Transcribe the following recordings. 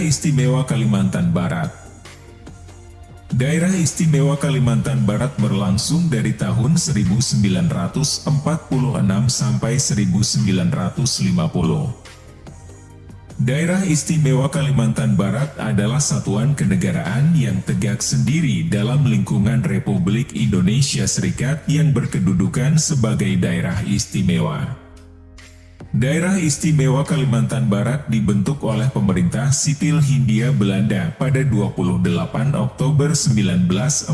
Istimewa Kalimantan Barat Daerah Istimewa Kalimantan Barat berlangsung dari tahun 1946 sampai 1950. Daerah Istimewa Kalimantan Barat adalah satuan kenegaraan yang tegak sendiri dalam lingkungan Republik Indonesia Serikat yang berkedudukan sebagai daerah istimewa. Daerah Istimewa Kalimantan Barat dibentuk oleh pemerintah sipil Hindia Belanda pada 28 Oktober 1946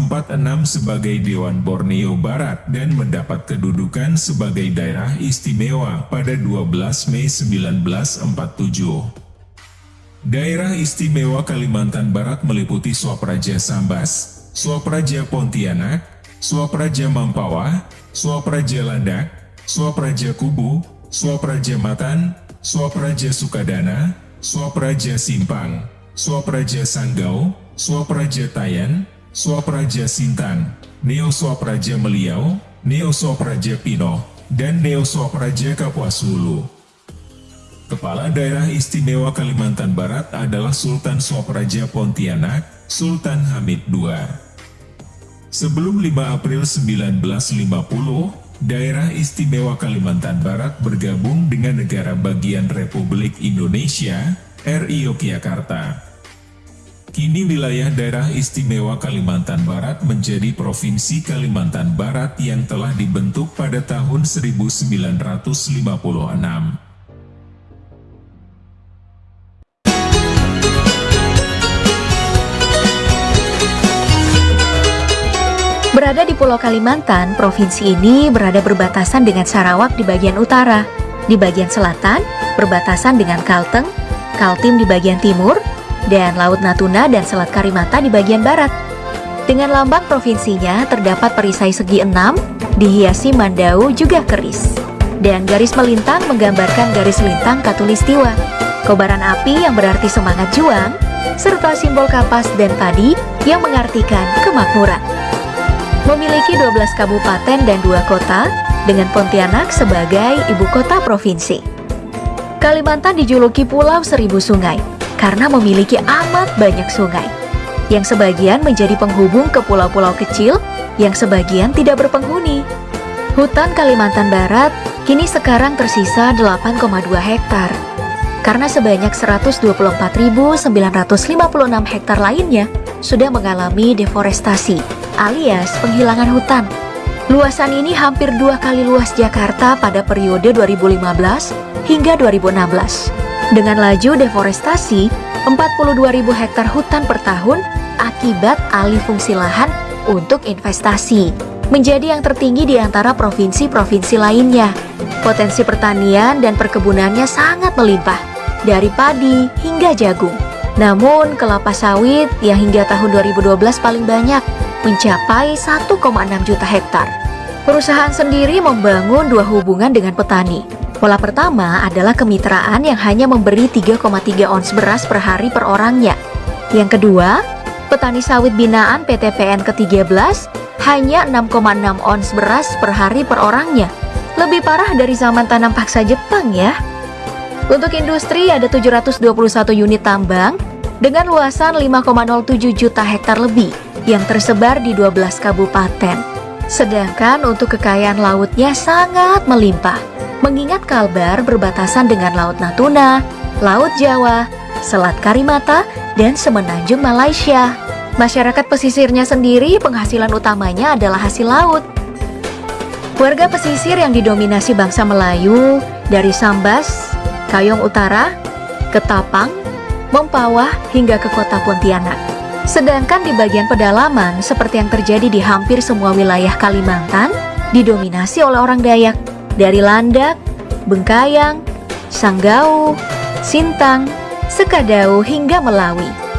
sebagai Dewan Borneo Barat dan mendapat kedudukan sebagai daerah istimewa pada 12 Mei 1947. Daerah Istimewa Kalimantan Barat meliputi Swapraja Sambas, Swapraja Pontianak, Swapraja Mampawa, Swapraja Landak, Swapraja Kubu, Swapraja Matan, Swapraja Sukadana, Swapraja Simpang, Swapraja Sanggau, Swapraja Tayan, Swapraja Sintan, Neo Swapraja Meliau, Neo Swapraja Pino, dan Neo Swapraja Kapuas Hulu. Kepala Daerah Istimewa Kalimantan Barat adalah Sultan Swapraja Pontianak, Sultan Hamid II. Sebelum 5 April 1950, Daerah Istimewa Kalimantan Barat bergabung dengan negara bagian Republik Indonesia, RI Yogyakarta. Kini wilayah daerah istimewa Kalimantan Barat menjadi Provinsi Kalimantan Barat yang telah dibentuk pada tahun 1956. Pulau Kalimantan, provinsi ini berada berbatasan dengan Sarawak di bagian utara, di bagian selatan berbatasan dengan Kalteng, Kaltim di bagian timur, dan Laut Natuna dan Selat Karimata di bagian barat. Dengan lambang provinsinya terdapat perisai segi enam, dihiasi mandau juga keris. Dan garis melintang menggambarkan garis lintang katulistiwa. Kobaran api yang berarti semangat juang, serta simbol kapas dan padi yang mengartikan kemakmuran memiliki 12 kabupaten dan dua kota dengan Pontianak sebagai ibu kota provinsi. Kalimantan dijuluki Pulau Seribu Sungai karena memiliki amat banyak sungai, yang sebagian menjadi penghubung ke pulau-pulau kecil yang sebagian tidak berpenghuni. Hutan Kalimantan Barat kini sekarang tersisa 8,2 hektar, karena sebanyak 124.956 hektar lainnya sudah mengalami deforestasi alias penghilangan hutan. Luasan ini hampir dua kali luas Jakarta pada periode 2015 hingga 2016. Dengan laju deforestasi, 42.000 hektar hutan per tahun akibat alih fungsi lahan untuk investasi menjadi yang tertinggi di antara provinsi-provinsi lainnya. Potensi pertanian dan perkebunannya sangat melimpah, dari padi hingga jagung. Namun, kelapa sawit yang hingga tahun 2012 paling banyak mencapai 1,6 juta hektar. Perusahaan sendiri membangun dua hubungan dengan petani. Pola pertama adalah kemitraan yang hanya memberi 3,3 ons beras per hari per orangnya. Yang kedua, petani sawit binaan PTPN ke-13 hanya 6,6 ons beras per hari per orangnya. Lebih parah dari zaman tanam paksa Jepang ya. Untuk industri ada 721 unit tambang dengan luasan 5,07 juta hektar lebih yang tersebar di 12 kabupaten. Sedangkan untuk kekayaan lautnya sangat melimpah, mengingat Kalbar berbatasan dengan Laut Natuna, Laut Jawa, Selat Karimata, dan Semenanjung Malaysia. Masyarakat pesisirnya sendiri penghasilan utamanya adalah hasil laut. Warga pesisir yang didominasi bangsa Melayu dari Sambas, Kayong Utara, Ketapang, Mempawah hingga ke kota Pontianak. Sedangkan di bagian pedalaman, seperti yang terjadi di hampir semua wilayah Kalimantan, didominasi oleh orang Dayak dari Landak, Bengkayang, Sanggau, Sintang, Sekadau hingga Melawi.